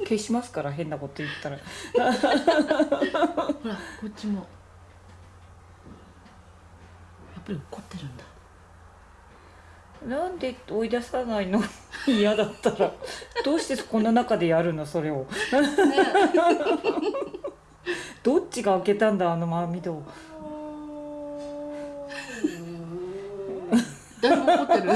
消しますから変なこと言ったら。ほらこっちも。やっぱり怒ってるんだ。なんで追い出さないの？嫌だったら。どうしてこの中でやるのそれを。どっちが開けたんだあの網戸だいぶ怒ってる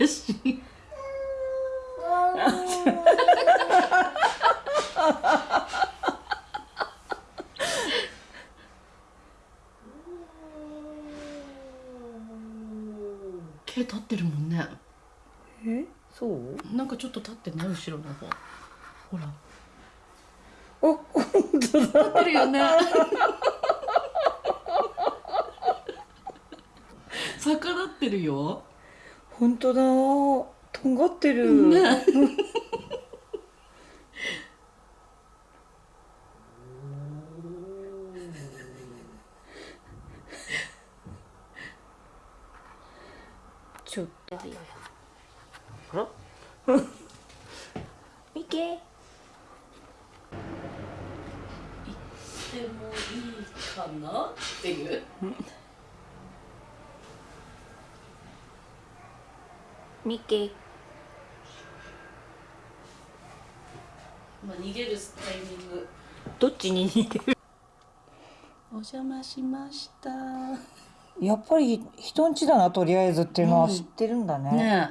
かしい毛立ってるもんね。え？そう？なんかちょっと立ってね後ろの方。ほら。お本当だ。立ってるよね。逆立ってるよ本当だ。とんがってる、ね。ちょっと。あら？ミケでもいいかな？っていう ミケまあ逃げるタイミング。どっちに似てる？お邪魔しました。やっぱり人んちだなとりあえずっていうのは知ってるんだね、ね